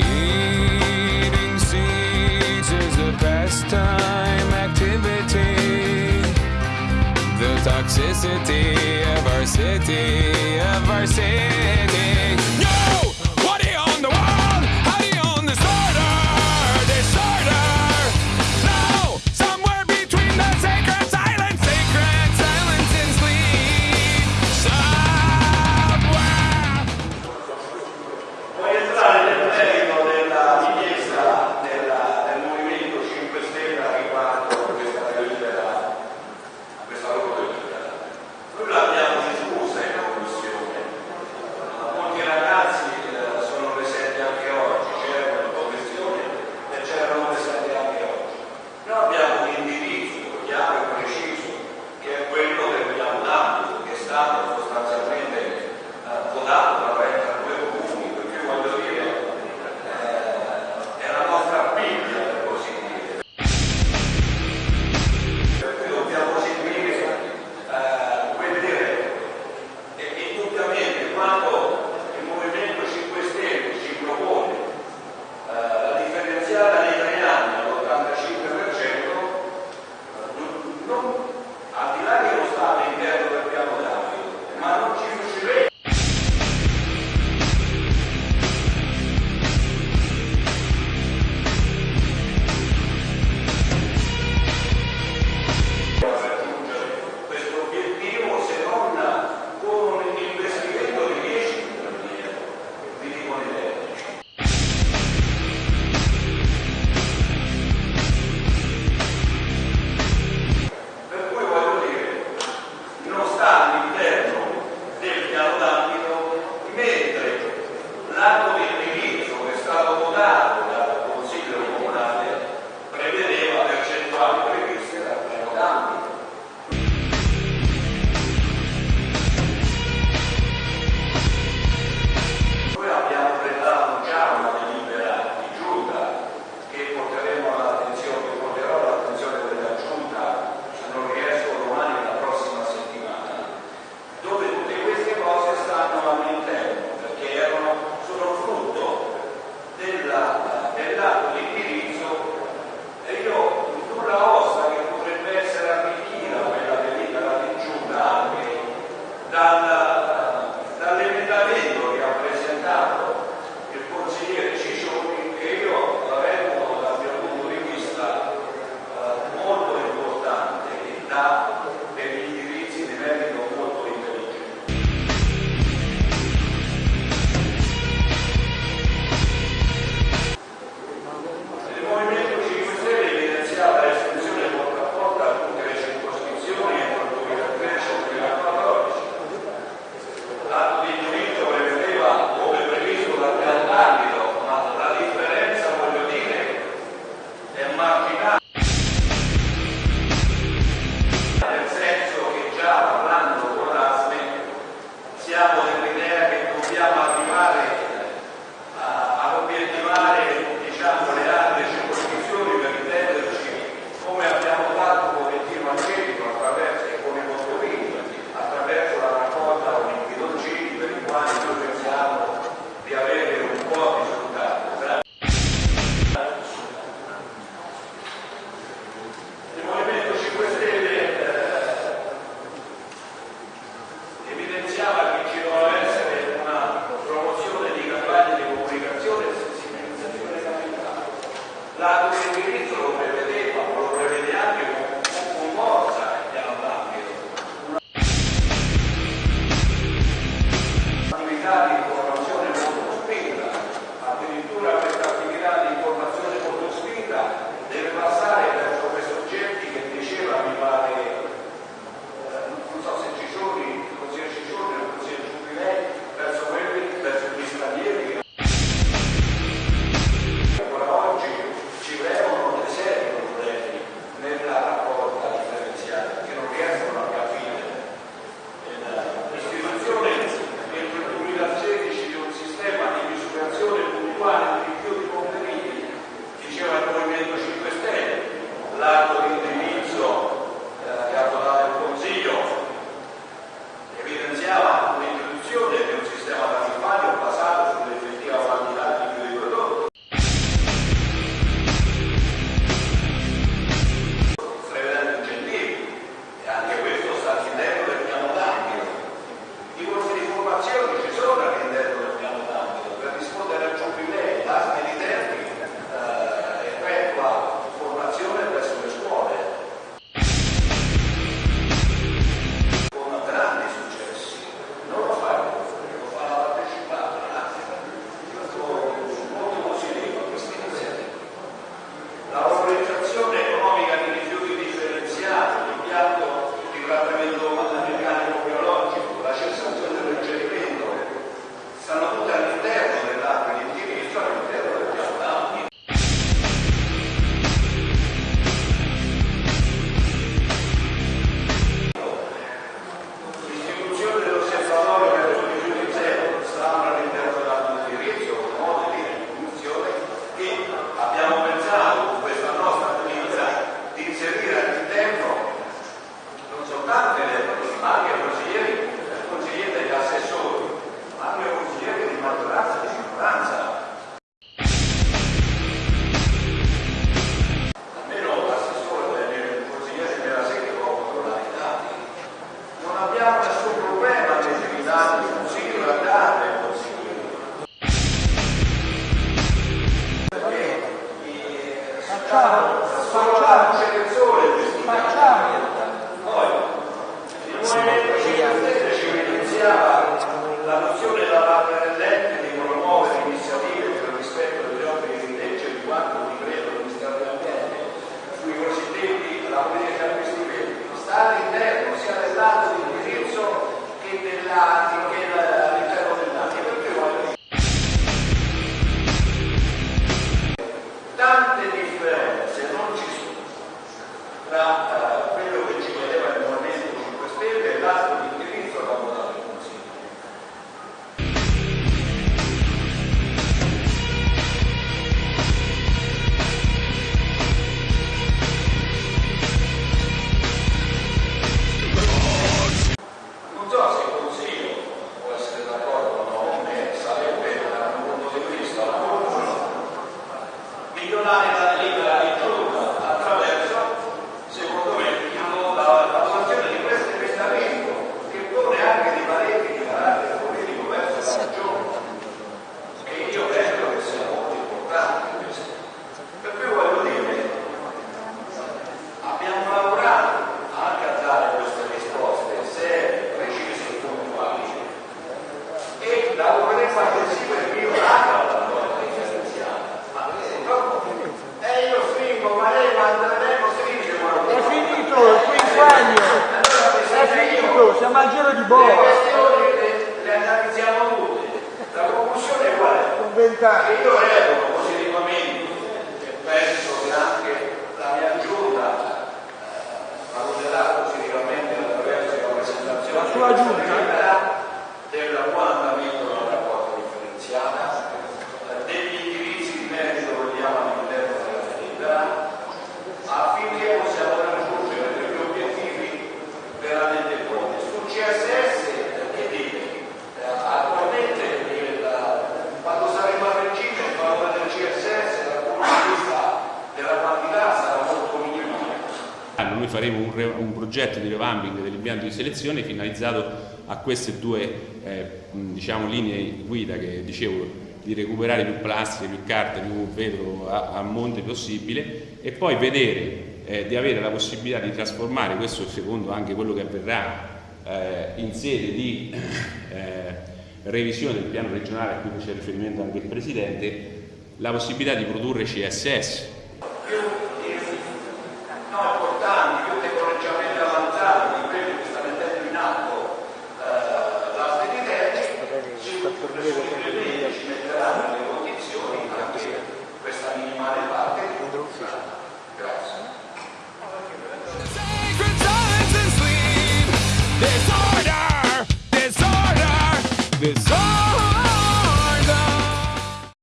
Eating seeds is a pastime activity. The toxicity of our city, of our city. Il nessun problema a determinare il consiglio e a dare il consiglio. Perché eh, facciamo, facciamo, facciamo, facciamo, facciamo, facciamo, boh. le questioni le, le, analizziamo tutte. La conclusione è quella. Che io revoco noi faremo un, re, un progetto di revamping dell'impianto di selezione finalizzato a queste due eh, diciamo, linee guida che dicevo di recuperare più plastica, più carta, più vetro a, a monte possibile e poi vedere eh, di avere la possibilità di trasformare questo secondo anche quello che avverrà eh, in sede di eh, revisione del piano regionale a cui c'è riferimento anche il Presidente la possibilità di produrre CSS.